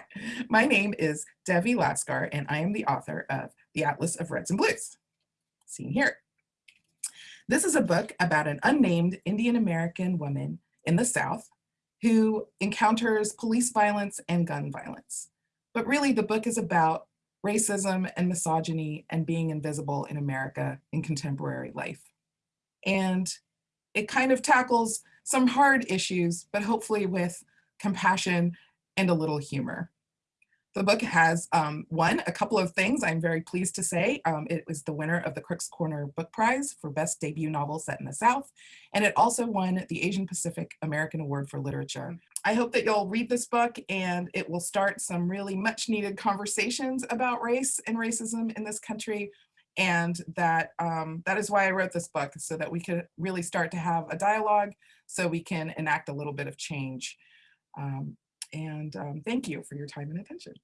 My name is Devi Laskar, and I am the author of The Atlas of Reds and Blues, seen here. This is a book about an unnamed Indian American woman in the South who encounters police violence and gun violence. But really the book is about racism and misogyny and being invisible in America in contemporary life. And it kind of tackles some hard issues, but hopefully with compassion and a little humor. The book has um, won a couple of things I'm very pleased to say. Um, it was the winner of the Crooks Corner Book Prize for Best Debut Novel Set in the South, and it also won the Asian Pacific American Award for Literature. I hope that you'll read this book and it will start some really much needed conversations about race and racism in this country. And that, um, that is why I wrote this book, so that we could really start to have a dialogue so we can enact a little bit of change. Um, and um, thank you for your time and attention.